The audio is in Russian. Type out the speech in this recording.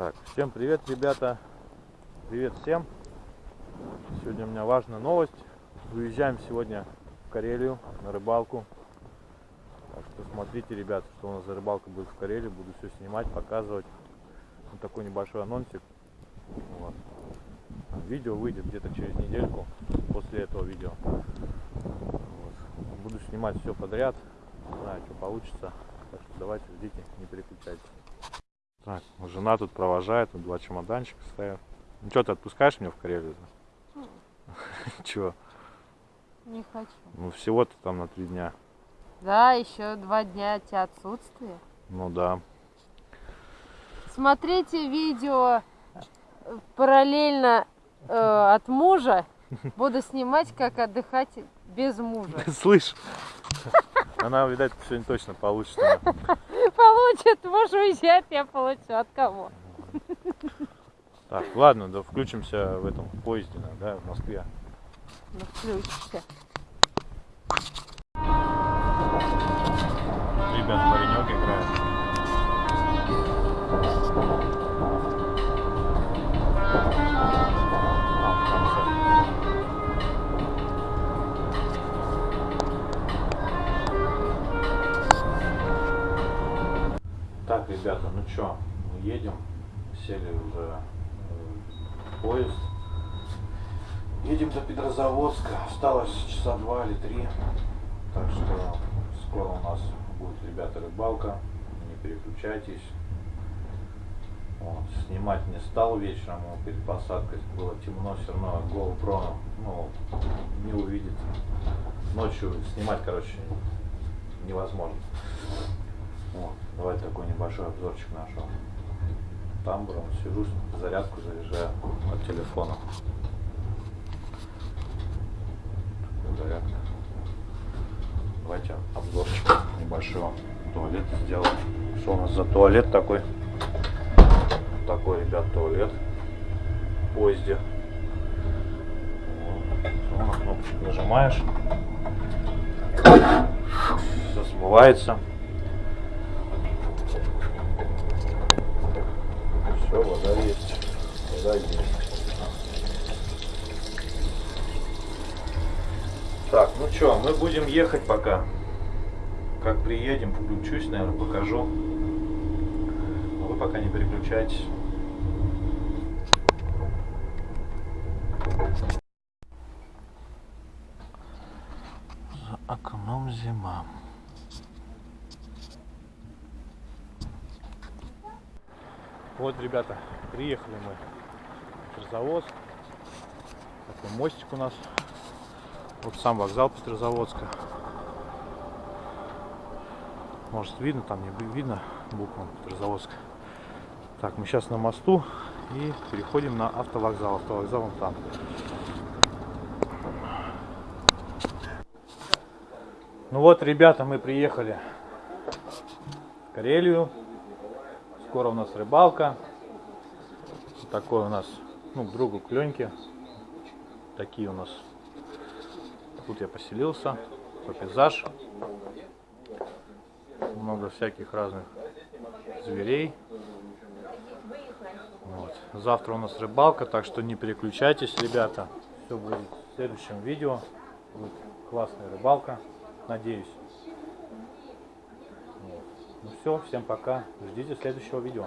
Так, всем привет, ребята. Привет всем. Сегодня у меня важная новость. Выезжаем сегодня в Карелию на рыбалку. Так что смотрите, ребята, что у нас за рыбалка будет в Карелии. Буду все снимать, показывать. Вот такой небольшой анонсик. Вот. Видео выйдет где-то через недельку после этого видео. Вот. Буду снимать все подряд. Не знаю, что получится. Так что давайте ждите, не переключайтесь. Так, жена тут провожает, тут два чемоданчика стоят. Ну что, ты отпускаешь меня в Карелию? Чего? Не хочу. Ну всего-то там на три дня. Да, еще два дня от тебя отсутствия. Ну да. Смотрите видео э, параллельно э, от мужа. Буду снимать, как отдыхать без мужа. Слышь, она, видать, сегодня точно получит. Получит, муж уезжает, я получу. От кого? Так, ладно, да включимся в этом поезде, да, в Москве. Ну, включишься. Ребят, паренек играет. Ребята, ну чё, мы едем, сели уже э, в поезд. Едем до Петрозаводска, осталось часа два или три, так что скоро у нас будет, ребята, рыбалка, не переключайтесь. Вот, снимать не стал вечером, перед посадкой было темно, все равно GoPro ну, не увидит. Ночью снимать, короче, невозможно. Вот, давайте такой небольшой обзорчик нашего тамбура. Сижу, зарядку заряжаю от телефона. Зарядка. Давайте обзорчик небольшого туалета сделаем. Что у нас за туалет такой? Такой, ребят, туалет в поезде. Вот. Кнопочку нажимаешь. Все смывается. Все, вода есть. Вода есть. Так, ну что, мы будем ехать пока. Как приедем, включусь, наверное, покажу. Но вы пока не переключайтесь. За окном зима. Вот, ребята, приехали мы Петрозаводск. Такой мостик у нас. Вот сам вокзал Петрозаводска. Может видно, там не видно букву Петрозаводск. Так, мы сейчас на мосту и переходим на автовокзал. Автовокзал вон там. Ну вот, ребята, мы приехали в Карелию. Скоро у нас рыбалка. Вот такой у нас, ну, к другу к Леньке. Такие у нас. Тут я поселился. Такой пейзаж. Много всяких разных зверей. Вот. Завтра у нас рыбалка, так что не переключайтесь, ребята. Все будет в следующем видео. Будет классная рыбалка, надеюсь. Ну все, всем пока. Ждите следующего видео.